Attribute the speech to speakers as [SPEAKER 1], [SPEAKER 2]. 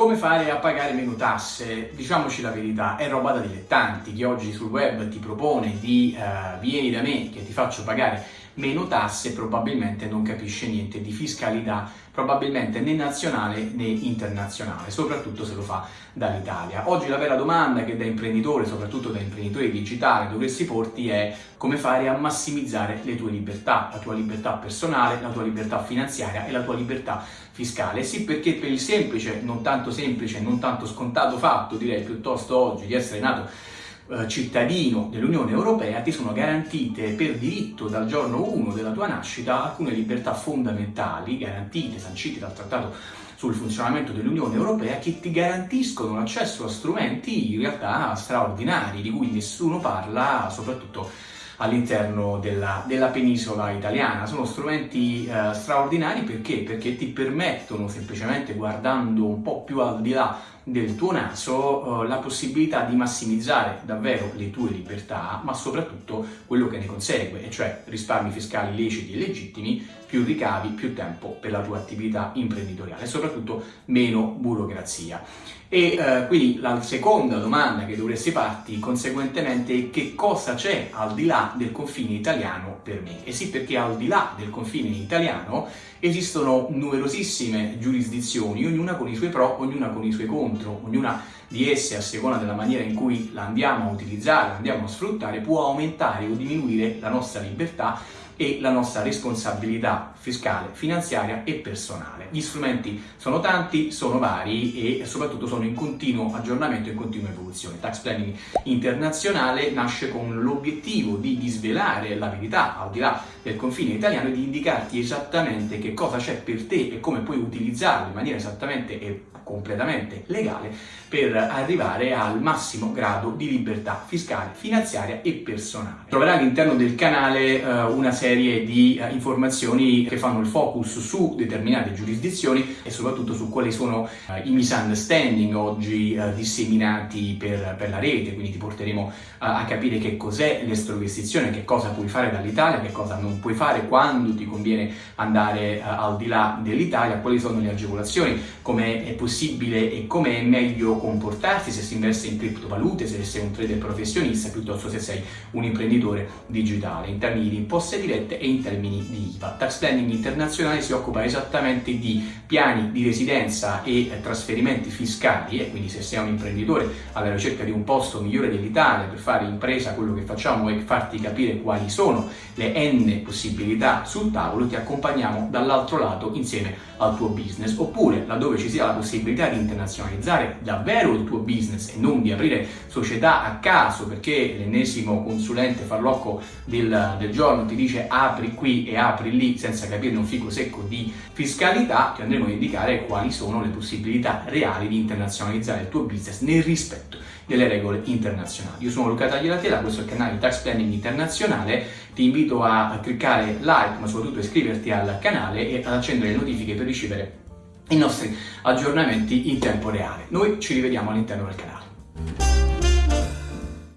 [SPEAKER 1] Come fare a pagare meno tasse? Diciamoci la verità, è roba da dilettanti. Chi oggi sul web ti propone di uh, vieni da me che ti faccio pagare meno tasse probabilmente non capisce niente di fiscalità, probabilmente né nazionale né internazionale, soprattutto se lo fa dall'Italia. Oggi la vera domanda che da imprenditore, soprattutto da imprenditore digitale, dovresti porti è come fare a massimizzare le tue libertà, la tua libertà personale, la tua libertà finanziaria e la tua libertà fiscale. Sì, perché per il semplice, non tanto semplice, non tanto scontato fatto, direi piuttosto oggi, di essere nato eh, cittadino dell'Unione Europea ti sono garantite per diritto dal giorno 1 della tua nascita alcune libertà fondamentali garantite, sancite dal Trattato sul funzionamento dell'Unione Europea che ti garantiscono l'accesso a strumenti in realtà straordinari di cui nessuno parla, soprattutto all'interno della, della, penisola italiana. Sono strumenti eh, straordinari perché? Perché ti permettono, semplicemente guardando un po' più al di là del tuo naso, eh, la possibilità di massimizzare davvero le tue libertà, ma soprattutto quello che ne consegue, e cioè risparmi fiscali leciti e legittimi, più ricavi, più tempo per la tua attività imprenditoriale e soprattutto meno burocrazia. E eh, quindi la seconda domanda che dovresti farti conseguentemente è che cosa c'è al di là del confine italiano per me? E sì, perché al di là del confine italiano esistono numerosissime giurisdizioni, ognuna con i suoi pro, ognuna con i suoi contro, ognuna di esse a seconda della maniera in cui la andiamo a utilizzare, la andiamo a sfruttare, può aumentare o diminuire la nostra libertà e la nostra responsabilità fiscale, finanziaria e personale. Gli strumenti sono tanti, sono vari e soprattutto sono in continuo aggiornamento e in continua evoluzione. Tax Planning Internazionale nasce con l'obiettivo di disvelare la verità al di là del confine italiano e di indicarti esattamente che cosa c'è per te e come puoi utilizzarlo in maniera esattamente e completamente legale per arrivare al massimo grado di libertà fiscale, finanziaria e personale. Troverai all'interno del canale uh, una serie di uh, informazioni che fanno il focus su determinate giurisdizioni e soprattutto su quali sono uh, i misunderstanding oggi disseminati per, per, la rete, quindi ti porteremo a capire che cos'è l'estroversizione, che cosa puoi fare dall'Italia, che cosa non puoi fare, quando ti conviene andare al di là dell'Italia, quali sono le agevolazioni, come è possibile e come è meglio comportarsi se si investe in criptovalute, se sei un trader professionista, piuttosto se sei un imprenditore digitale, in termini di imposte dirette e in termini di IVA. Tax Planning Internazionale si occupa esattamente di piani di residenza e trasferimenti fiscali e quindi se sei un imprenditore alla ricerca di un posto migliore dell'Italia per fare impresa quello che facciamo è farti capire quali sono le n possibilità sul tavolo, ti accompagniamo dall'altro lato insieme al tuo business oppure laddove ci sia la possibilità di internazionalizzare davvero il tuo business e non di aprire società a caso perché l'ennesimo consulente farlocco del, del giorno ti dice apri qui e apri lì senza capire un fico secco di fiscalità, ti andremo a indicare quali sono le possibilità reali di internazionalizzare il tuo business nel rispetto delle regole internazionali. Io sono Luca Tagliatela, questo è il canale Tax Planning Internazionale, ti invito a cliccare like ma soprattutto iscriverti al canale e ad accendere le notifiche per ricevere i nostri aggiornamenti in tempo reale. Noi ci rivediamo all'interno del canale.